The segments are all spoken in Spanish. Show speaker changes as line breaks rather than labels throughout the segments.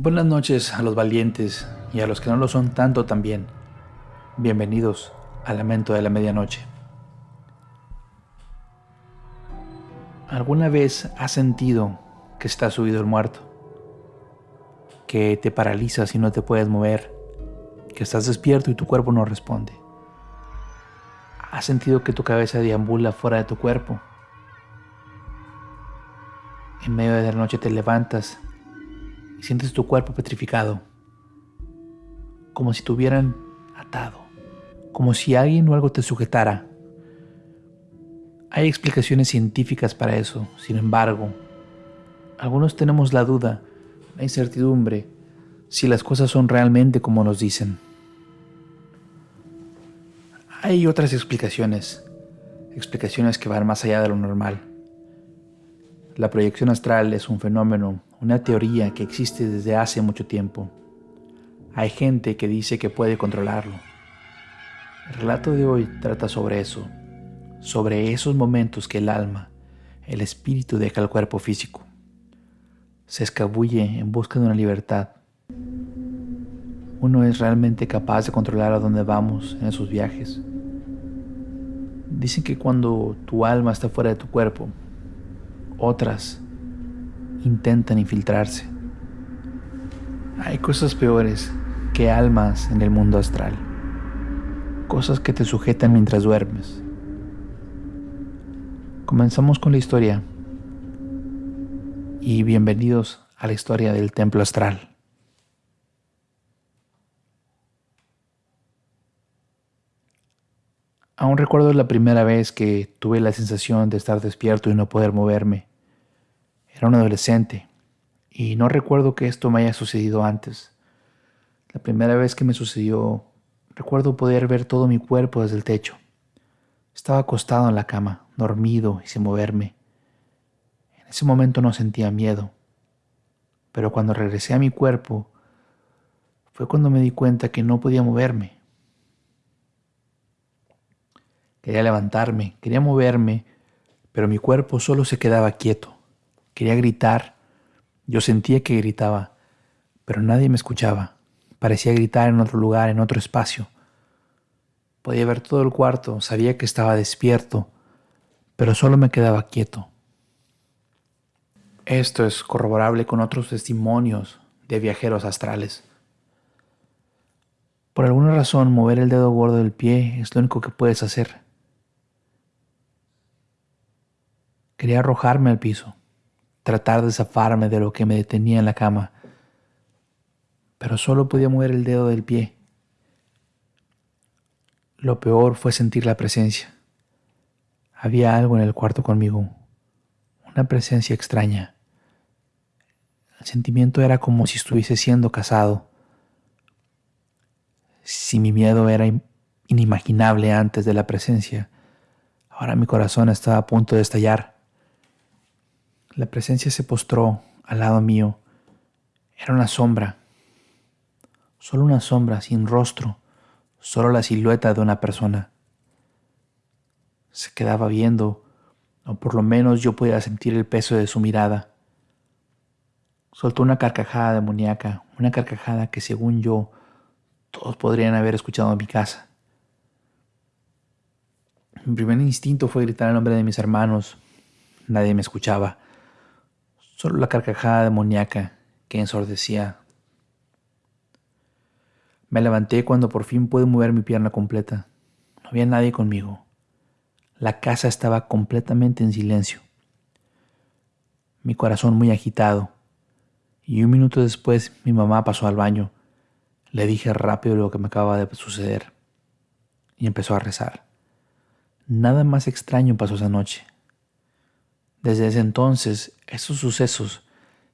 Buenas noches a los valientes y a los que no lo son tanto también. Bienvenidos al lamento de la medianoche. ¿Alguna vez has sentido que está subido el muerto? Que te paralizas y no te puedes mover, que estás despierto y tu cuerpo no responde. ¿Has sentido que tu cabeza deambula fuera de tu cuerpo? En medio de la noche te levantas y sientes tu cuerpo petrificado, como si te hubieran atado, como si alguien o algo te sujetara. Hay explicaciones científicas para eso, sin embargo, algunos tenemos la duda, la incertidumbre, si las cosas son realmente como nos dicen. Hay otras explicaciones, explicaciones que van más allá de lo normal. La proyección astral es un fenómeno, una teoría que existe desde hace mucho tiempo. Hay gente que dice que puede controlarlo. El relato de hoy trata sobre eso, sobre esos momentos que el alma, el espíritu deja el cuerpo físico. Se escabulle en busca de una libertad. Uno es realmente capaz de controlar a dónde vamos en esos viajes. Dicen que cuando tu alma está fuera de tu cuerpo, otras intentan infiltrarse. Hay cosas peores que almas en el mundo astral. Cosas que te sujetan mientras duermes. Comenzamos con la historia y bienvenidos a la historia del templo astral. Aún recuerdo la primera vez que tuve la sensación de estar despierto y no poder moverme. Era un adolescente y no recuerdo que esto me haya sucedido antes. La primera vez que me sucedió, recuerdo poder ver todo mi cuerpo desde el techo. Estaba acostado en la cama, dormido y sin moverme. En ese momento no sentía miedo, pero cuando regresé a mi cuerpo, fue cuando me di cuenta que no podía moverme. Quería levantarme, quería moverme, pero mi cuerpo solo se quedaba quieto. Quería gritar. Yo sentía que gritaba, pero nadie me escuchaba. Parecía gritar en otro lugar, en otro espacio. Podía ver todo el cuarto, sabía que estaba despierto, pero solo me quedaba quieto. Esto es corroborable con otros testimonios de viajeros astrales. Por alguna razón, mover el dedo gordo del pie es lo único que puedes hacer. Quería arrojarme al piso, tratar de zafarme de lo que me detenía en la cama, pero solo podía mover el dedo del pie. Lo peor fue sentir la presencia. Había algo en el cuarto conmigo, una presencia extraña. El sentimiento era como si estuviese siendo casado. Si mi miedo era inimaginable antes de la presencia, ahora mi corazón estaba a punto de estallar. La presencia se postró al lado mío. Era una sombra, solo una sombra sin rostro, solo la silueta de una persona. Se quedaba viendo, o por lo menos yo podía sentir el peso de su mirada. Soltó una carcajada demoníaca, una carcajada que según yo todos podrían haber escuchado en mi casa. Mi primer instinto fue gritar el nombre de mis hermanos. Nadie me escuchaba solo la carcajada demoníaca que ensordecía. Me levanté cuando por fin pude mover mi pierna completa. No había nadie conmigo. La casa estaba completamente en silencio. Mi corazón muy agitado. Y un minuto después mi mamá pasó al baño. Le dije rápido lo que me acababa de suceder. Y empezó a rezar. Nada más extraño pasó esa noche. Desde ese entonces, esos sucesos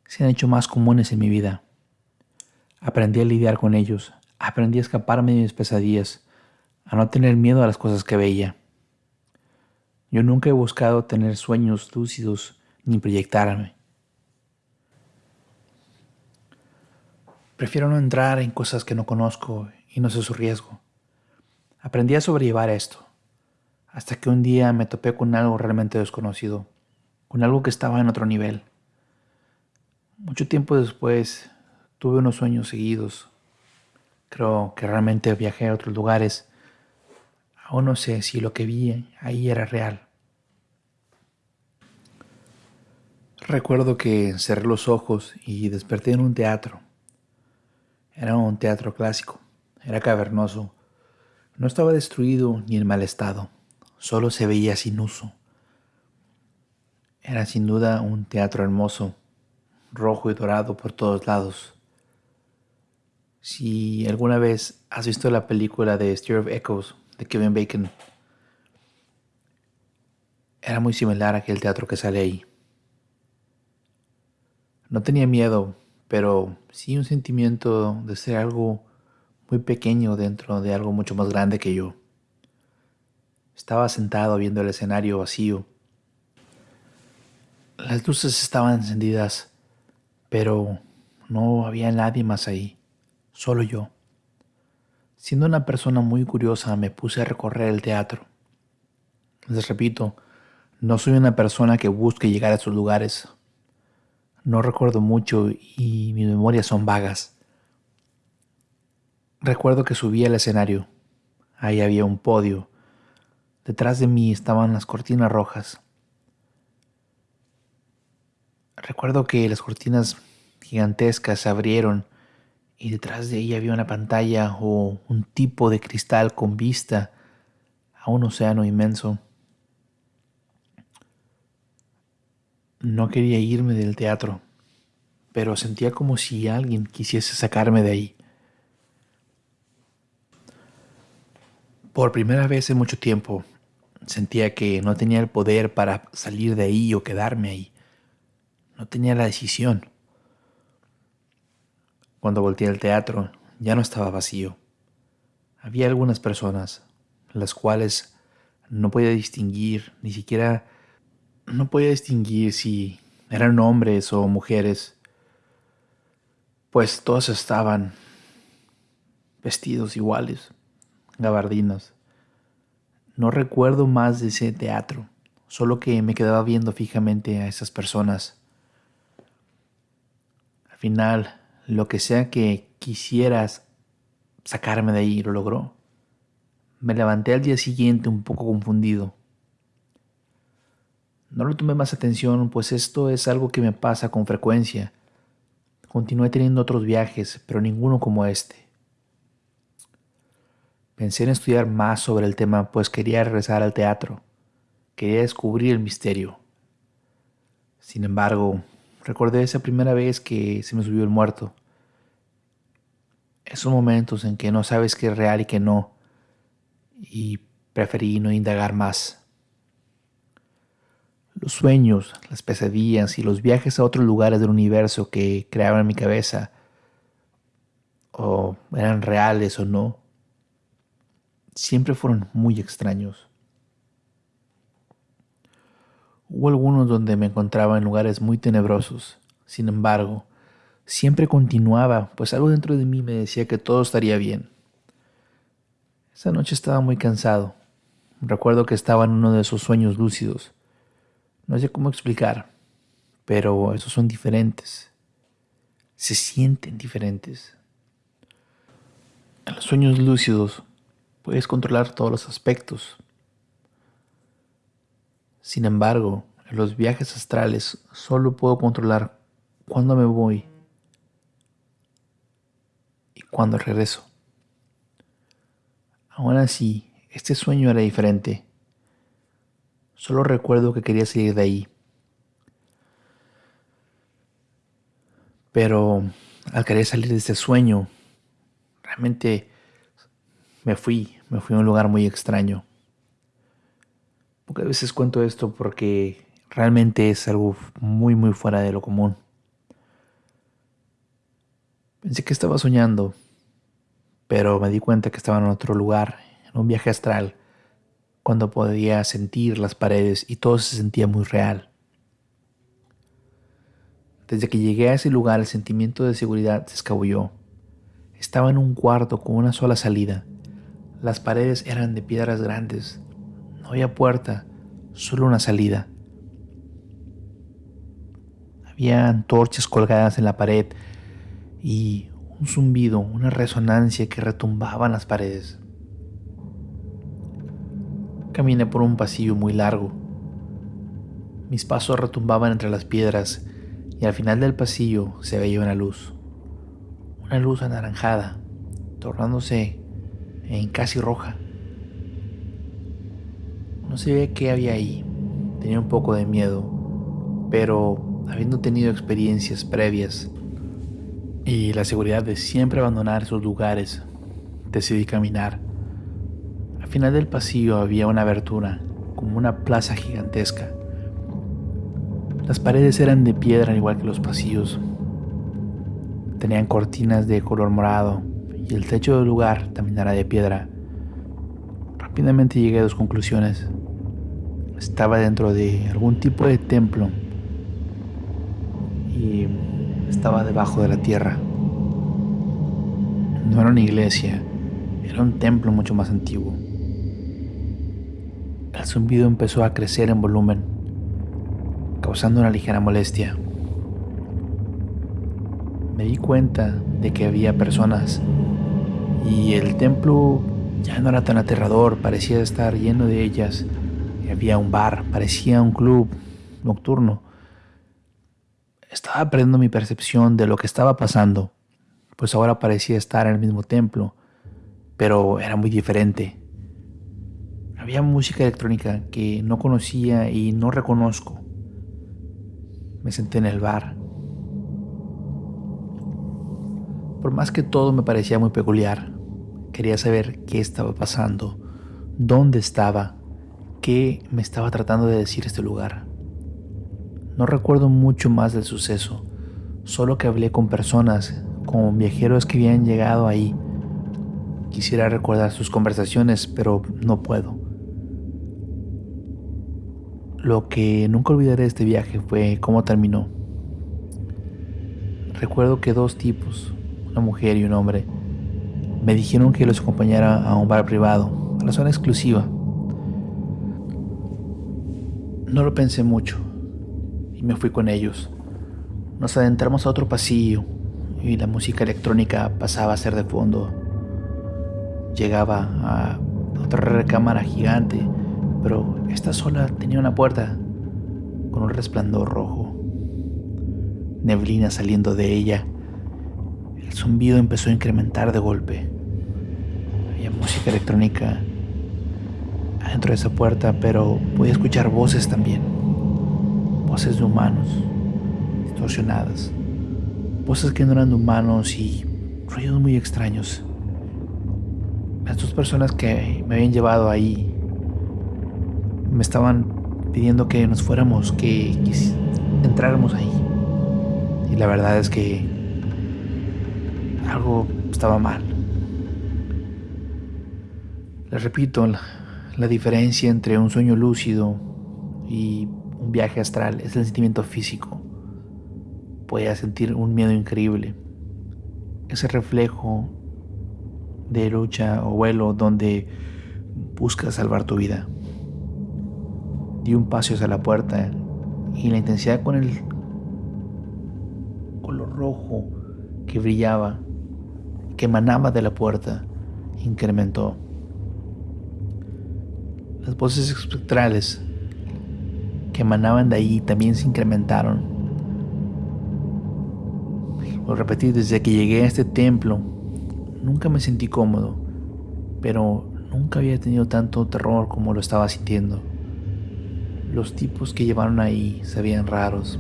se han hecho más comunes en mi vida. Aprendí a lidiar con ellos, aprendí a escaparme de mis pesadillas, a no tener miedo a las cosas que veía. Yo nunca he buscado tener sueños lúcidos ni proyectarme. Prefiero no entrar en cosas que no conozco y no sé su riesgo. Aprendí a sobrellevar esto, hasta que un día me topé con algo realmente desconocido con algo que estaba en otro nivel. Mucho tiempo después, tuve unos sueños seguidos. Creo que realmente viajé a otros lugares. Aún no sé si lo que vi ahí era real. Recuerdo que cerré los ojos y desperté en un teatro. Era un teatro clásico, era cavernoso. No estaba destruido ni en mal estado, solo se veía sin uso. Era sin duda un teatro hermoso, rojo y dorado por todos lados. Si alguna vez has visto la película de Stir of Echoes de Kevin Bacon, era muy similar a aquel teatro que sale ahí. No tenía miedo, pero sí un sentimiento de ser algo muy pequeño dentro de algo mucho más grande que yo. Estaba sentado viendo el escenario vacío. Las luces estaban encendidas, pero no había nadie más ahí solo yo. Siendo una persona muy curiosa, me puse a recorrer el teatro. Les repito, no soy una persona que busque llegar a esos lugares. No recuerdo mucho y mis memorias son vagas. Recuerdo que subí al escenario. Ahí había un podio. Detrás de mí estaban las cortinas rojas. Recuerdo que las cortinas gigantescas se abrieron y detrás de ella había una pantalla o un tipo de cristal con vista a un océano inmenso. No quería irme del teatro, pero sentía como si alguien quisiese sacarme de ahí. Por primera vez en mucho tiempo sentía que no tenía el poder para salir de ahí o quedarme ahí. No tenía la decisión. Cuando volteé al teatro, ya no estaba vacío. Había algunas personas, las cuales no podía distinguir, ni siquiera no podía distinguir si eran hombres o mujeres, pues todos estaban vestidos iguales, gabardinas. No recuerdo más de ese teatro, solo que me quedaba viendo fijamente a esas personas. Al final, lo que sea que quisieras sacarme de ahí lo logró. Me levanté al día siguiente un poco confundido. No le tomé más atención, pues esto es algo que me pasa con frecuencia. Continué teniendo otros viajes, pero ninguno como este. Pensé en estudiar más sobre el tema, pues quería regresar al teatro. Quería descubrir el misterio. Sin embargo, Recordé esa primera vez que se me subió el muerto. Esos momentos en que no sabes qué es real y qué no. Y preferí no indagar más. Los sueños, las pesadillas y los viajes a otros lugares del universo que creaban mi cabeza, o eran reales o no, siempre fueron muy extraños. Hubo algunos donde me encontraba en lugares muy tenebrosos. Sin embargo, siempre continuaba, pues algo dentro de mí me decía que todo estaría bien. Esa noche estaba muy cansado. Recuerdo que estaba en uno de esos sueños lúcidos. No sé cómo explicar, pero esos son diferentes. Se sienten diferentes. En los sueños lúcidos puedes controlar todos los aspectos, sin embargo, en los viajes astrales solo puedo controlar cuándo me voy y cuándo regreso. Aún así, este sueño era diferente. Solo recuerdo que quería salir de ahí. Pero al querer salir de este sueño, realmente me fui, me fui a un lugar muy extraño. Pocas veces cuento esto porque realmente es algo muy muy fuera de lo común. Pensé que estaba soñando, pero me di cuenta que estaba en otro lugar, en un viaje astral, cuando podía sentir las paredes y todo se sentía muy real. Desde que llegué a ese lugar el sentimiento de seguridad se escabulló. Estaba en un cuarto con una sola salida. Las paredes eran de piedras grandes, no había puerta, solo una salida. Había antorchas colgadas en la pared y un zumbido, una resonancia que retumbaba en las paredes. Caminé por un pasillo muy largo. Mis pasos retumbaban entre las piedras y al final del pasillo se veía una luz. Una luz anaranjada, tornándose en casi roja. No sabía qué había ahí. Tenía un poco de miedo, pero habiendo tenido experiencias previas y la seguridad de siempre abandonar esos lugares, decidí caminar final del pasillo había una abertura, como una plaza gigantesca. Las paredes eran de piedra igual que los pasillos. Tenían cortinas de color morado y el techo del lugar también era de piedra. Rápidamente llegué a dos conclusiones. Estaba dentro de algún tipo de templo y estaba debajo de la tierra. No era una iglesia, era un templo mucho más antiguo. El zumbido empezó a crecer en volumen, causando una ligera molestia. Me di cuenta de que había personas y el templo ya no era tan aterrador, parecía estar lleno de ellas. Había un bar, parecía un club nocturno. Estaba perdiendo mi percepción de lo que estaba pasando, pues ahora parecía estar en el mismo templo, pero era muy diferente. Había música electrónica que no conocía y no reconozco. Me senté en el bar. Por más que todo me parecía muy peculiar, quería saber qué estaba pasando, dónde estaba, qué me estaba tratando de decir este lugar. No recuerdo mucho más del suceso, solo que hablé con personas, con viajeros que habían llegado ahí. Quisiera recordar sus conversaciones, pero no puedo. Lo que nunca olvidaré de este viaje fue cómo terminó. Recuerdo que dos tipos, una mujer y un hombre, me dijeron que los acompañara a un bar privado, a la zona exclusiva. No lo pensé mucho y me fui con ellos. Nos adentramos a otro pasillo y la música electrónica pasaba a ser de fondo. Llegaba a otra recámara gigante pero esta sola tenía una puerta con un resplandor rojo, neblina saliendo de ella. El zumbido empezó a incrementar de golpe. Había música electrónica adentro de esa puerta, pero podía escuchar voces también. Voces de humanos, distorsionadas. Voces que no eran de humanos y ruidos muy extraños. Las dos personas que me habían llevado ahí me estaban pidiendo que nos fuéramos, que, entráramos ahí. Y la verdad es que algo estaba mal. Les repito, la, diferencia entre un sueño lúcido y un viaje astral es el sentimiento físico. Podía sentir un miedo increíble. Ese reflejo de lucha o vuelo donde buscas salvar tu vida. Di un paso hacia la puerta y la intensidad con el color rojo que brillaba, que emanaba de la puerta, incrementó. Las voces espectrales que emanaban de ahí también se incrementaron. Lo repetí, desde que llegué a este templo, nunca me sentí cómodo, pero nunca había tenido tanto terror como lo estaba sintiendo. Los tipos que llevaron ahí se veían raros.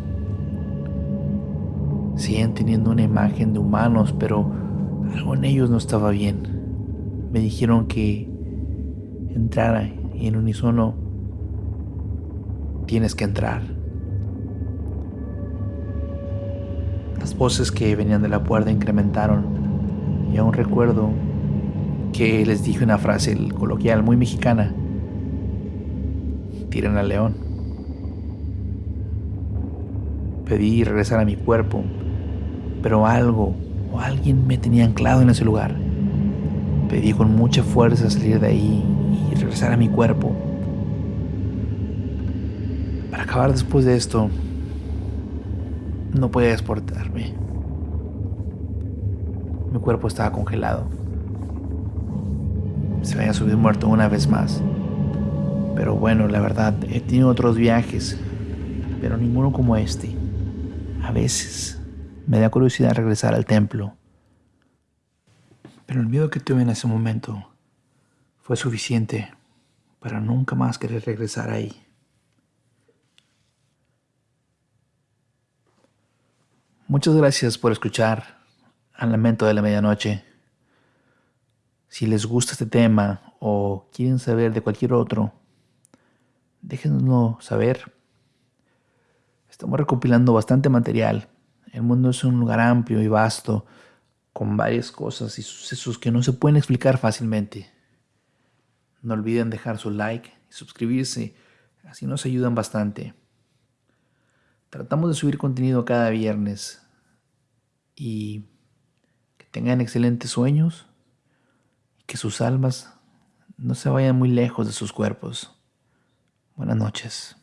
Siguen teniendo una imagen de humanos, pero algo en ellos no estaba bien. Me dijeron que entrara y en unísono tienes que entrar. Las voces que venían de la puerta incrementaron y aún recuerdo que les dije una frase coloquial muy mexicana. Tiren al león. Pedí regresar a mi cuerpo, pero algo o alguien me tenía anclado en ese lugar. Pedí con mucha fuerza salir de ahí regresar a mi cuerpo. Para acabar después de esto, no podía exportarme. mi cuerpo estaba congelado. Se había subido muerto una vez más. Pero bueno, la verdad, he tenido otros viajes, pero ninguno como este. A veces me da curiosidad regresar al templo. Pero el miedo que tuve en ese momento fue suficiente para nunca más querer regresar ahí. Muchas gracias por escuchar al lamento de la medianoche. Si les gusta este tema o quieren saber de cualquier otro, déjenoslo saber. Estamos recopilando bastante material. El mundo es un lugar amplio y vasto, con varias cosas y sucesos que no se pueden explicar fácilmente. No olviden dejar su like y suscribirse, así nos ayudan bastante. Tratamos de subir contenido cada viernes y que tengan excelentes sueños y que sus almas no se vayan muy lejos de sus cuerpos. Buenas noches.